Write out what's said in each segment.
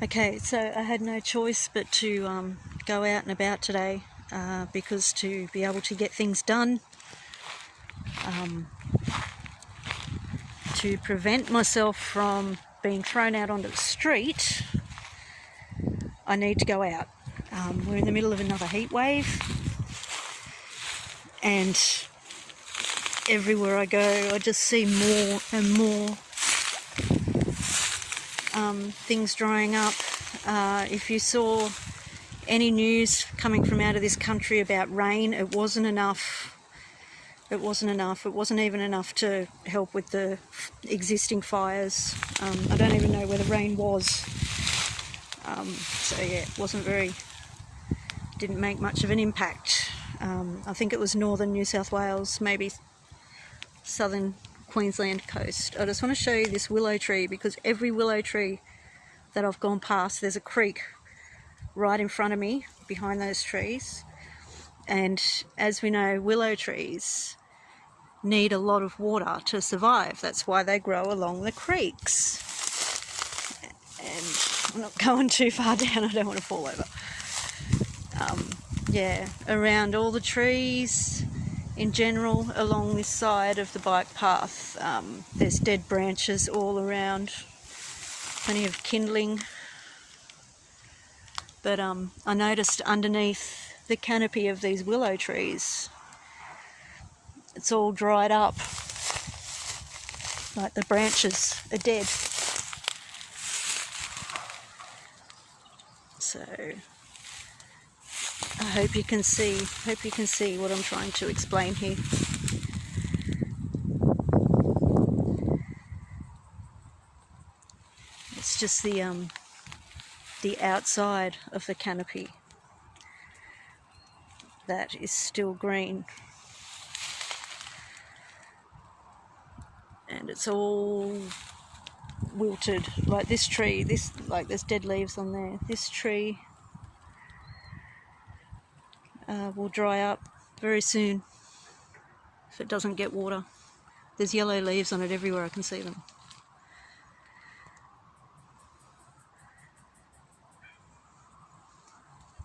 Okay, so I had no choice but to um, go out and about today uh, because to be able to get things done, um, to prevent myself from being thrown out onto the street, I need to go out. Um, we're in the middle of another heat wave, and everywhere I go, I just see more and more um, things drying up. Uh, if you saw any news coming from out of this country about rain, it wasn't enough. It wasn't enough. It wasn't even enough to help with the existing fires. Um, I don't even know where the rain was. Um, so yeah, it wasn't very, didn't make much of an impact. Um, I think it was northern New South Wales, maybe southern Queensland coast. I just want to show you this willow tree because every willow tree that I've gone past, there's a creek right in front of me behind those trees. And as we know, willow trees need a lot of water to survive. That's why they grow along the creeks. And I'm not going too far down, I don't want to fall over. Um, yeah, around all the trees, in general along this side of the bike path. Um, there's dead branches all around, plenty of kindling. But um, I noticed underneath the canopy of these willow trees, it's all dried up, like the branches are dead. So I hope you can see, hope you can see what I'm trying to explain here. It's just the um, the outside of the canopy that is still green. And it's all wilted like this tree this like there's dead leaves on there this tree uh, will dry up very soon if it doesn't get water. There's yellow leaves on it everywhere, I can see them.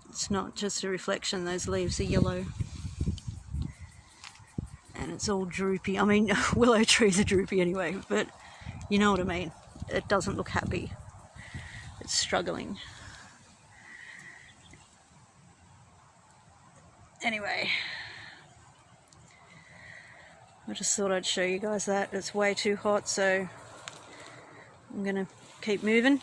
It's not just a reflection, those leaves are yellow. And it's all droopy. I mean, willow trees are droopy anyway, but you know what I mean. It doesn't look happy. It's struggling. Anyway, I just thought I'd show you guys that. It's way too hot, so I'm going to keep moving.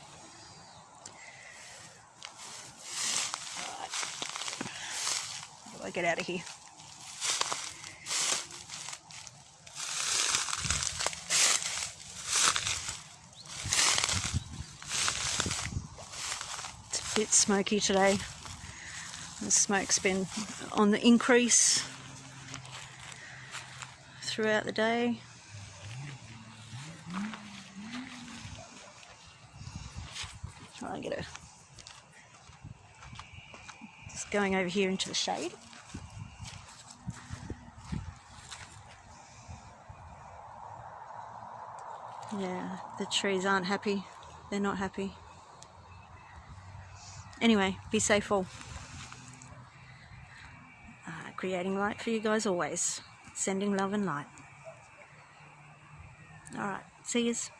Right. I get out of here? It's a bit smoky today. The smoke's been on the increase throughout the day. Try and get a just going over here into the shade. Yeah, the trees aren't happy. They're not happy. Anyway, be safe all creating light for you guys always. Sending love and light. Alright, see yous.